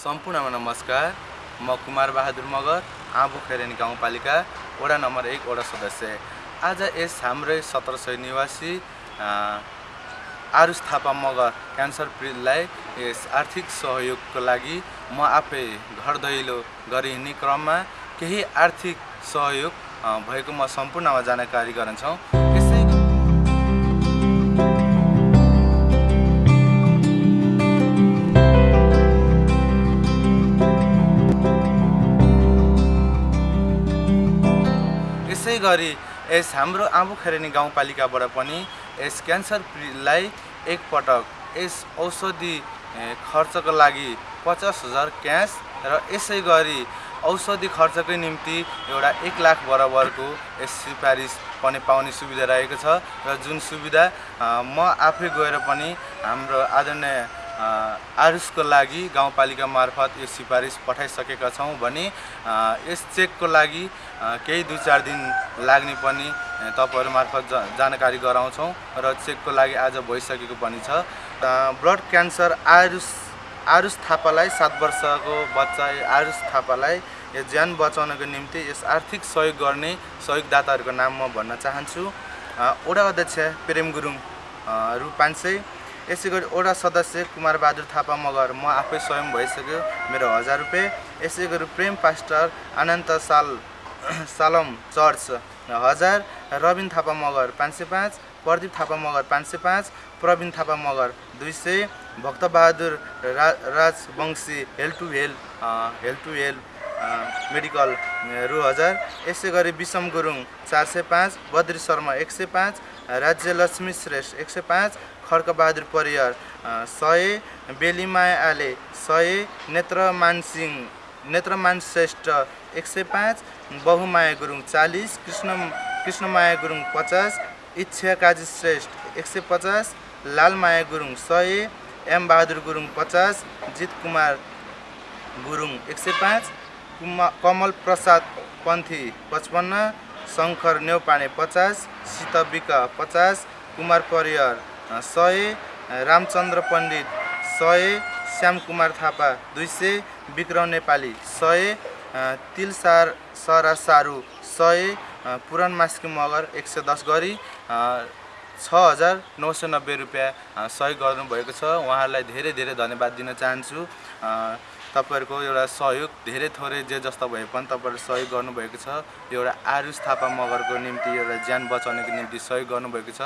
सम्पूर्णमा नमस्कार। म कुमार बहादुर मगर आँबु खेरेनी गाउँपालिका वडा नम्बर एक वडा सदस्य। आज यस हाम्रै सत्र सय निवासी आरुष थापा मगर क्यान्सर पीडितलाई यस आर्थिक सहयोगको लागि म आफै घर दैलो गरी क्रममा केही आर्थिक सहयोग भएको म सम्पूर्णमा जानकारी गराउँछौँ। यसै यसै गरी यस हाम्रो आँबु खरेनी गाउँपालिकाबाट पनि यस क्यान्सर पीडितलाई एकपटक यस औषधि खर्चको लागि पचास हजार क्यास र यसै गरी औषधि खर्चकै निम्ति एउटा एक लाख बराबरको यस सिफारिस पनि पाउने सुविधा रहेको छ र जुन सुविधा म आफै गएर पनि हाम्रो आदरणीय अ, आरुसको लागि गाउँपालिका मार्फत यो सिफारिस पठाइसकेका छौँ भने यस चेकको लागि केही दुई चार दिन लाग्ने पनि तपाईँहरू मार्फत जानकारी गराउँछौँ र चेकको लागि आज भइसकेको पनि छ। ब्लड क्यान्सर आरुस आरुष थापालाई सात वर्षको बच्चा आरुष थापालाई यो ज्यान बचाउनको निम्ति यस आर्थिक सहयोग गर्ने सहयोगदाताहरूको नाम म भन्न चाहन्छु। वडा अध्यक्ष प्रेम गुरुङ रु पाँच सय यसै गरी वडा सदस्य कुमार बहादुर थापा मगर म आफै स्वयं भइसक्यो मेरो हजार रुपियाँ यसै गरी प्रेम पास्टर अनन्त साल सालम चर्च हजार रबिन थापा मगर पाँच सय पाँच प्रदीप थापा मगर पाँच सय पाँच प्रवीण थापा मगर दुई सय भक्तबहादुर रा राजवंशी हेल टु हेल हेल टु हेल। मेडिकल रु हजार। यसै गरी विषम गुरुङ चार सय पाँच बद्री शर्मा एक सय पाँच राज्य लक्ष्मी श्रेष्ठ एक सय पाँच खड्कबहादुर परियार सय बेलीमाया आले सय नेत्रमान सिंह नेत्रमान श्रेष्ठ एक सय पाँच बहुमाया गुरुङ चालिस कृष्ण कृष्णमाया गुरुङ पचास इच्छा काजी श्रेष्ठ एक सय पचास लालमाया गुरुङ सय एम बहादुर गुरुङ पचास जित कुमार गुरुङ एक सय पाँच कुमा कमल प्रसाद पन्थी पचपन्न शङ्कर नेउपाने पचास सीतविक पचास कुमार परियार सय रामचन्द्र पण्डित सय श्यामकुमार थापा दुई सय विक्रम नेपाली सय तिलसार सरा सारू सय अ, पुरान मास्की मगर एक सय दस गरी छ हजार नौ सय नब्बे रुपियाँ सहयोग गर्नुभएको छ। उहाँहरूलाई धेरै धेरै धन्यवाद दिन चाहन्छु। तपाईँहरूको एउटा सहयोग धेरै थोरै जे जस्तो भए पनि तपाईँहरूले सहयोग गर्नुभएको छ। एउटा आरुष थापा मगरको निम्ति एउटा ज्यान बचाउनको निम्ति सहयोग गर्नुभएको छ।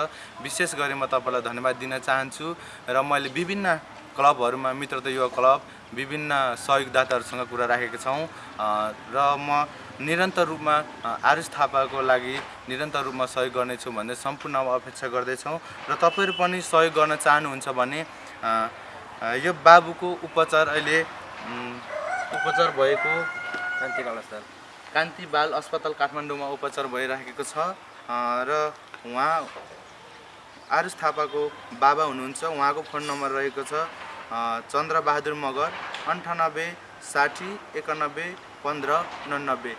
विशेष गरी म तपाईँलाई धन्यवाद दिन चाहन्छु र मैले विभिन्न क्लबहरूमा मित्रता युवा क्लब विभिन्न सहयोगदाताहरूसँग कुरा राखेका छौँ। र म निरन्तर रूपमा आरुष थापाको लागि निरन्तर रूपमा सहयोग गर्नेछु भन्ने सम्पूर्ण अपेक्षा गर्दैछौँ। र तपाईँहरू पनि सहयोग गर्न चाहनुहुन्छ भने यो बाबुको उपचार अहिले उपचार भएको शान्ति कलस्तर कान्ति बाल अस्पताल काठमाडौँमा उपचार भइराखेको छ र उहाँ आरुष थापाको बाबा हुनुहुन्छ उहाँको फोन नम्बर रहेको छ चन्द्रबहादुर मगर अन्ठानब्बे साठी एकानब्बे पन्ध्र उनानब्बे।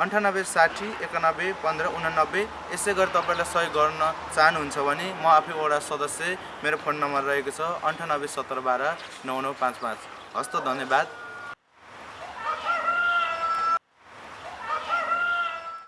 अन्ठानब्बे साठी एकानब्बे पन्ध्र उनानब्बे यसै गरी तपाईँलाई सहयोग गर्न चाहनुहुन्छ भने म आफै वडा सदस्य मेरो फोन नम्बर रहेको छ अन्ठानब्बे सत्र बाह्र नौ नौ पाँच पाँच। हस्त धन्यवाद